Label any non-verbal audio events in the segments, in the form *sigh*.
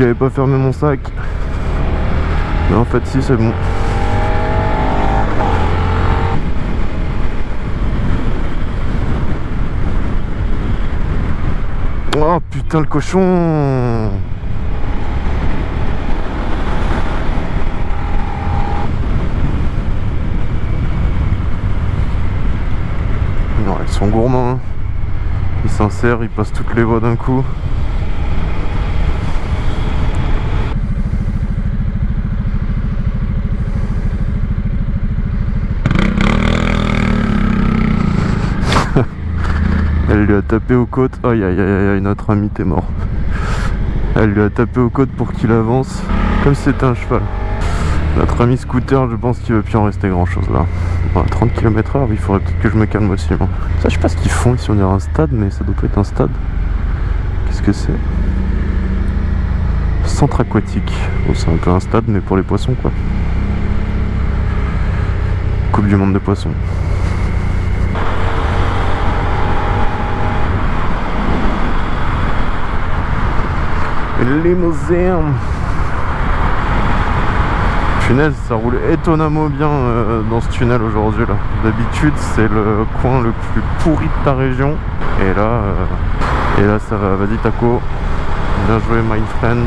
J'avais pas fermé mon sac. Mais en fait si c'est bon. Oh putain le cochon Non, ils sont gourmands. hein. Ils s'insèrent, ils passent toutes les voies d'un coup. Elle lui a tapé aux côtes. Aïe aïe aïe aïe, notre ami t'es mort. Elle lui a tapé aux côtes pour qu'il avance, comme si c'était un cheval. Notre ami scooter, je pense qu'il va plus en rester grand chose là. Bon, à 30 km h il faudrait peut-être que je me calme aussi. moi. Ça, je sais pas ce qu'ils font ici, on dirait un stade, mais ça doit pas être un stade. Qu'est-ce que c'est? Centre aquatique. Bon, c'est un peu un stade, mais pour les poissons quoi. Coupe du monde des poissons. Limousine Punaise, ça roule étonnamment bien euh, dans ce tunnel aujourd'hui là. D'habitude, c'est le coin le plus pourri de ta région. Et là, euh, et là ça va. Vas-y Taco. Bien joué, my friend.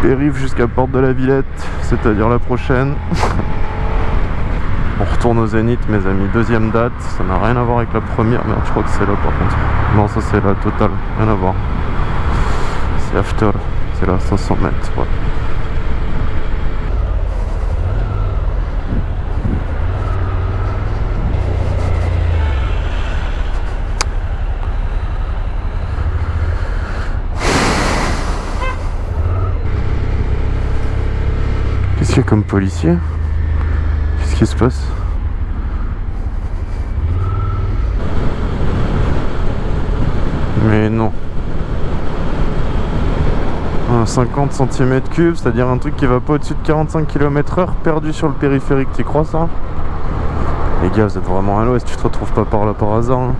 Périph' jusqu'à Porte de la Villette, c'est-à-dire la prochaine. *laughs* On retourne au Zénith, mes amis. Deuxième date, ça n'a rien à voir avec la première. Merde, je crois que c'est là par contre. Non, ça c'est la totale, rien à voir. C'est after, c'est là, 500 mètres. Qu'est-ce qu'il y a comme policier? Qu'est-ce qui se passe Mais non. Un 50 cm3, c'est-à-dire un truc qui va pas au-dessus de 45 km heure perdu sur le périphérique, tu crois ça? Les gars, vous êtes vraiment à l'ouest, tu te retrouves pas par là par hasard. hein.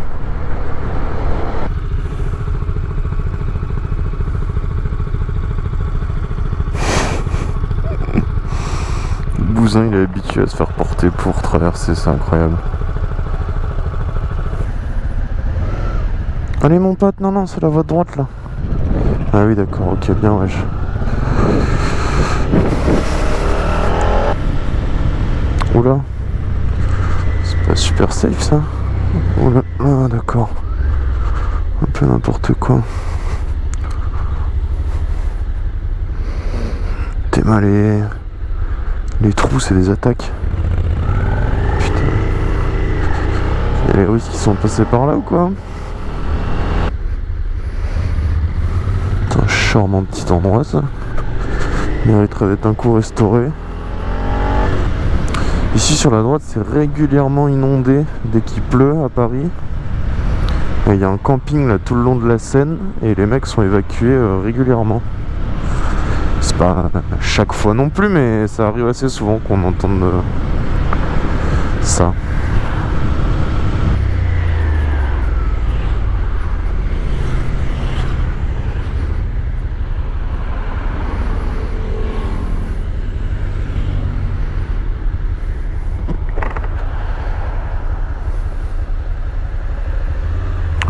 *laughs* Bousin, il est habitué à se faire porter pour traverser, c'est incroyable. Allez mon pote, non non, c'est la voie de droite là. Ah oui d'accord, ok bien wesh. Oula. C'est pas super safe ça. Oula, ah d'accord. Un peu n'importe quoi. T'es mal les... Les trous c'est des attaques. Putain. Il y a les Russes qui sont passés par là ou quoi C'est un charmant petit endroit ça. Mériterait d'être un coup restauré. Ici sur la droite c'est régulièrement inondé dès qu'il pleut à Paris. Il y a un camping là tout le long de la Seine et les mecs sont évacués euh, régulièrement. C'est pas chaque fois non plus mais ça arrive assez souvent qu'on entende euh, ça.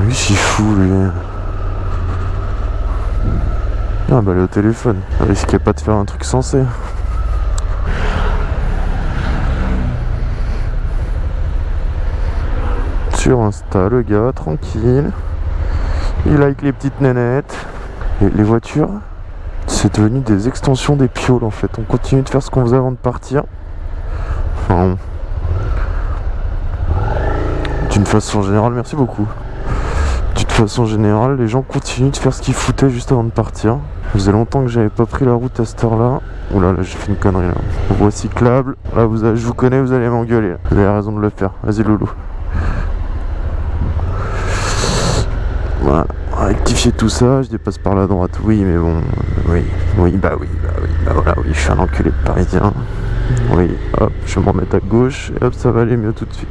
Lui, c'est fou, lui. Est au téléphone. Risquait pas de faire un truc sensé. Sur Insta, le gars, tranquille. Il like les petites nénettes. Et les voitures, c'est devenu des extensions des pioles en fait. On continue de faire ce qu'on faisait avant de partir. Enfin, d'une façon générale, merci beaucoup. D'une façon générale, les gens continuent de faire ce qu'ils foutaient juste avant de partir. Ça faisait longtemps que j'avais pas pris la route à cette heure-là. Oula, là, j'ai fait une connerie là. Voie cyclable. Là, vous je vous connais, vous allez m'engueuler. Vous avez raison de le faire. Vas-y, loulou. Voilà. Rectifier tout ça, je dépasse par la droite. Oui, mais bon. Oui, oui, bah oui, bah oui. Bah voilà, oui, je suis un enculé de parisien. Oui, hop, je vais me remettre à gauche et hop, ça va aller mieux tout de suite.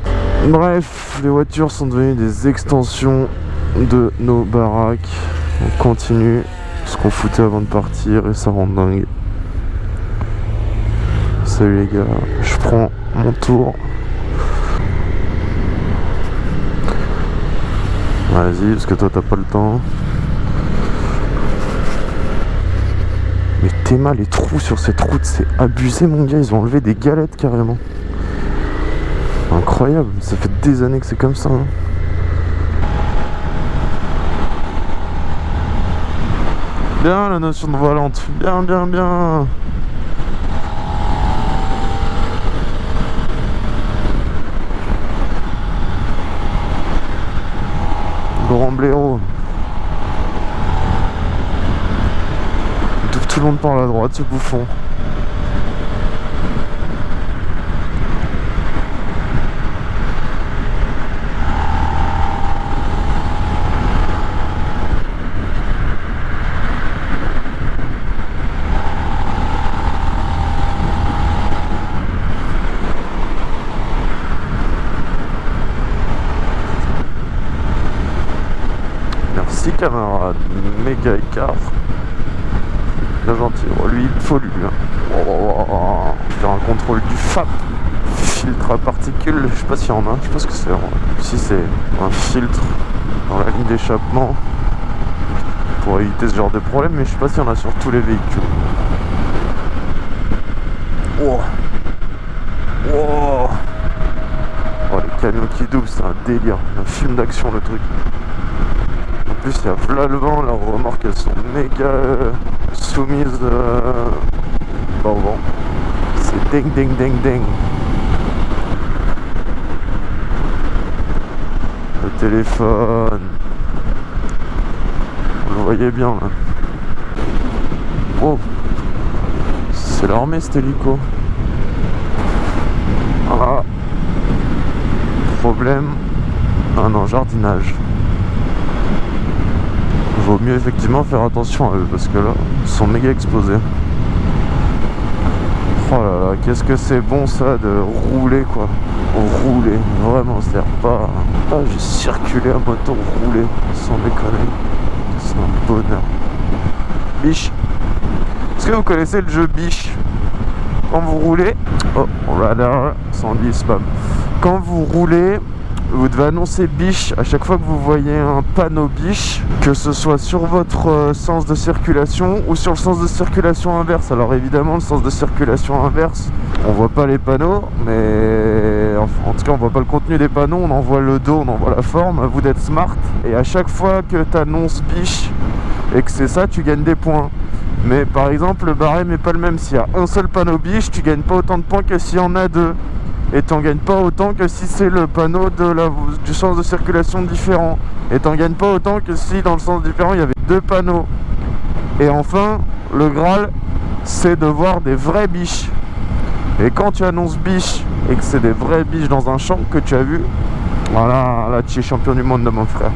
Bref, les voitures sont devenues des extensions de nos baraques. On continue ce qu'on foutait avant de partir et ça rend dingue. Salut les gars, je prends mon tour. Vas-y, parce que toi t'as pas le temps. Mais Théma, les trous sur cette route, c'est abusé mon gars, ils ont enlevé des galettes carrément. Incroyable, ça fait des années que c'est comme ça. hein. Bien la notion de volante, bien bien bien. Grand blaireau. Tout, tout le monde par la droite, ce bouffon. Merci camarade, écart. Bien gentil, lui il faut lui. hein. Oh, oh, oh. Faire un contrôle du FAP, filtre à particules, je sais pas s'il y en a, je pense que c'est si c'est un filtre dans la ligne d'échappement pour éviter ce genre de problème, mais je sais pas s'il y en a sur tous les véhicules. Oh. Oh. Oh, les camions qui doublent, c'est un délire, un film d'action le truc. Plus, il y a v'là le vent, leurs remorques elles sont méga euh, soumises euh, vent. C'est ding ding ding ding. Le téléphone. Vous le voyez bien là. Wow. C'est l'armée cet hélico. Ah. Problème. Ah non, jardinage vaut mieux effectivement faire attention à eux parce que là, ils sont méga exposés. Oh là là, qu'est-ce que c'est bon ça de rouler quoi. Rouler, vraiment, c'est-à-dire pas, pas juste circuler à moto, rouler, sans déconner. C'est un bonheur. Biche. Est-ce que vous connaissez le jeu Biche? Quand vous roulez, oh, radar, 110 spam. Quand vous roulez, vous devez annoncer biche à chaque fois que vous voyez un panneau biche, que ce soit sur votre euh, sens de circulation ou sur le sens de circulation inverse. Alors évidemment, le sens de circulation inverse, on voit pas les panneaux, mais en tout cas, on voit pas le contenu des panneaux, on en voit le dos, on en voit la forme. Vous d'être smart. Et à chaque fois que tu annonces biche et que c'est ça, tu gagnes des points. Mais par exemple, le barème n'est pas le même. S'il y a un seul panneau biche, tu gagnes pas autant de points que s'il y en a deux et t'en gagnes pas autant que si c'est le panneau de la, du sens de circulation différent. Et t'en gagnes pas autant que si dans le sens différent il y avait deux panneaux. Et enfin le Graal c'est de voir des vrais biches. Et quand tu annonces biche et que c'est des vrais biches dans un champ que tu as vu voilà là tu es champion du monde de mon frère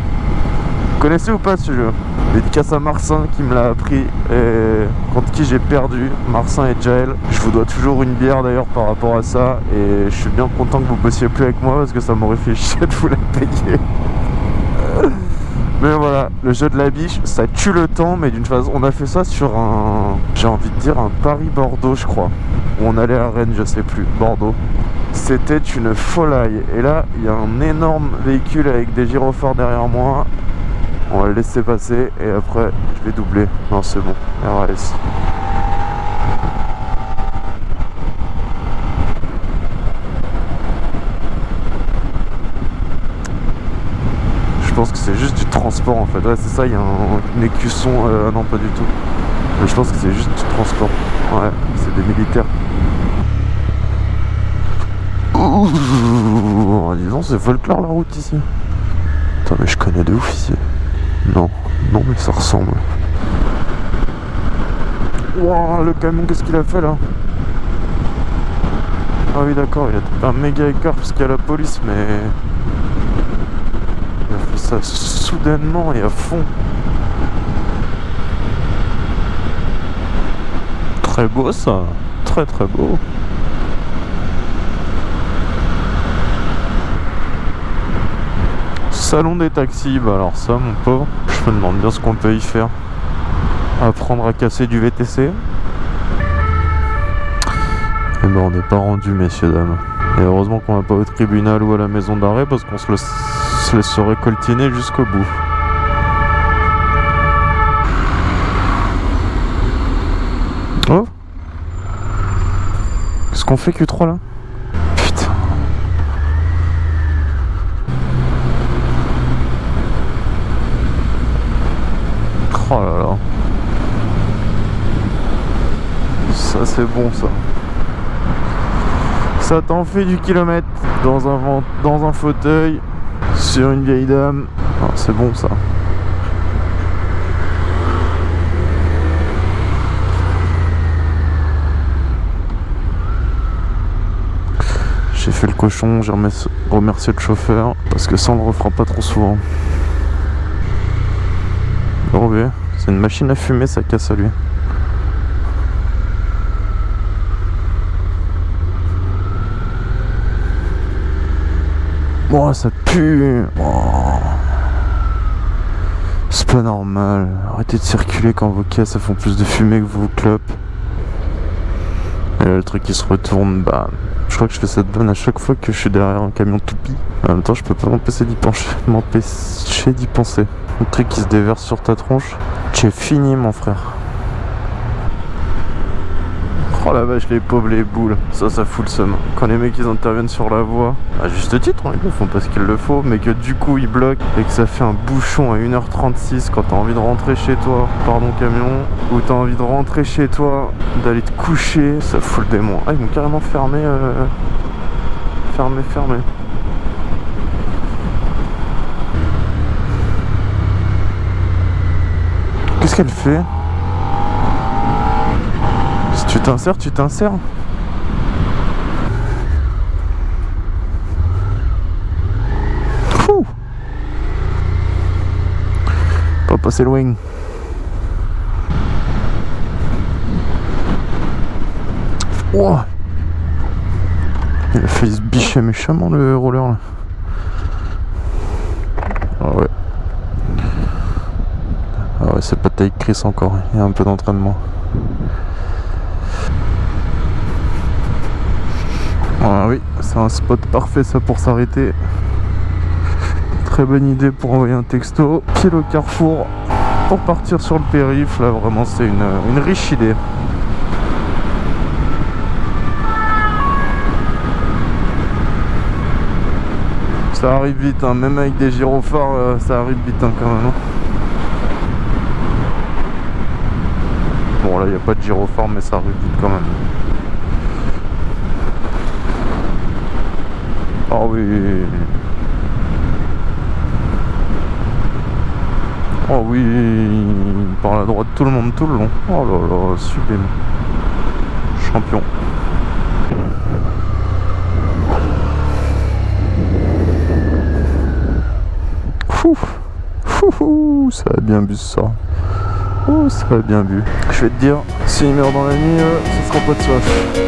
connaissez ou pas ce jeu? Dédicace à Marcin qui me l'a appris et contre qui j'ai perdu, Marcin et Jael. Je vous dois toujours une bière d'ailleurs par rapport à ça et je suis bien content que vous bossiez plus avec moi parce que ça m'aurait fait chier de vous la payer. Mais voilà, le jeu de la biche, ça tue le temps, mais d'une façon, on a fait ça sur un, j'ai envie de dire un Paris-Bordeaux, je crois, où on allait à Rennes, je sais plus, Bordeaux. C'était une folie. Et là, il y a un énorme véhicule avec des gyrophares derrière moi. On va le laisser passer et après je vais doubler. Non c'est bon. Je pense que c'est juste du transport en fait. Ouais c'est ça, il y a un, un écusson. euh, non pas du tout. Mais je pense que c'est juste du transport. Ouais, c'est des militaires. Ouh, disons c'est folklore la route ici. Attends mais je connais de ouf ici. Non, non mais ça ressemble. Le camion, qu'est-ce qu'il a fait là? Ah oui d'accord, il a un méga écart parce qu'il y a la police, mais... Il a fait ça soudainement et à fond. Très beau ça, très très beau. Salon des taxis, bah alors ça mon pauvre, je me demande bien ce qu'on peut y faire. Apprendre à casser du VTC. Et eh ben on n'est pas rendu messieurs dames. Et heureusement qu'on va pas au tribunal ou à la maison d'arrêt parce qu'on se, se laisserait coltiner jusqu'au bout. Oh Qu'est-ce qu'on fait Q3 là Putain Oh là là Ça c'est bon ça Ça t'en fait du kilomètre dans un, dans un fauteuil sur une vieille dame ah, C'est bon ça J'ai fait le cochon, j'ai remercié le chauffeur parce que ça on le refera pas trop souvent. C'est une machine à fumer, ça casse à lui. Bon, ça pue. C'est pas normal. Arrêtez de circuler quand vos caisses font plus de fumée que vos clopes. Et le truc qui se retourne, bah je crois que je fais cette bonne à chaque fois que je suis derrière un camion toupie. En même temps, je peux pas m'empêcher d'y pencher, *laughs* m'empêcher d'y penser. Le truc qui se déverse sur ta tronche, es fini, mon frère. Oh la vache, les pauvres, les boules. Ça, ça fout le seum. Quand les mecs ils interviennent sur la voie, à juste titre, hein, ils le font parce qu'il le faut, mais que du coup ils bloquent et que ça fait un bouchon à 1h36 quand t'as envie de rentrer chez toi, pardon camion, ou t'as envie de rentrer chez toi, d'aller te coucher, ça fout le démon. Ah, ils m'ont carrément fermé. Euh... Fermé, fermé. Qu'est-ce qu'elle fait? T'insères, tu t'insères. Pas passer loin. Oh Il a fait se bicher méchamment le roller là. Ah ouais. Ah ouais, c'est pas taille Chris encore, il y a un peu d'entraînement. Ah oui, c'est un spot parfait ça pour s'arrêter. Très bonne idée pour envoyer un texto. Pied au carrefour pour partir sur le périph. Là vraiment c'est une, riche idée. Ça arrive vite, hein. même avec des gyrophares, euh, ça arrive vite hein, quand même. Hein. Bon là il n'y a pas de gyrophare mais ça arrive vite quand même. Oh oui. Oh oui, par la droite tout le monde tout le long. Oh là là, sublime. Champion. Fou, ça a bien bu ça. Oh, ça a bien bu. Je vais te dire, s'il meurt dans la nuit, euh, ce sera pas de soif.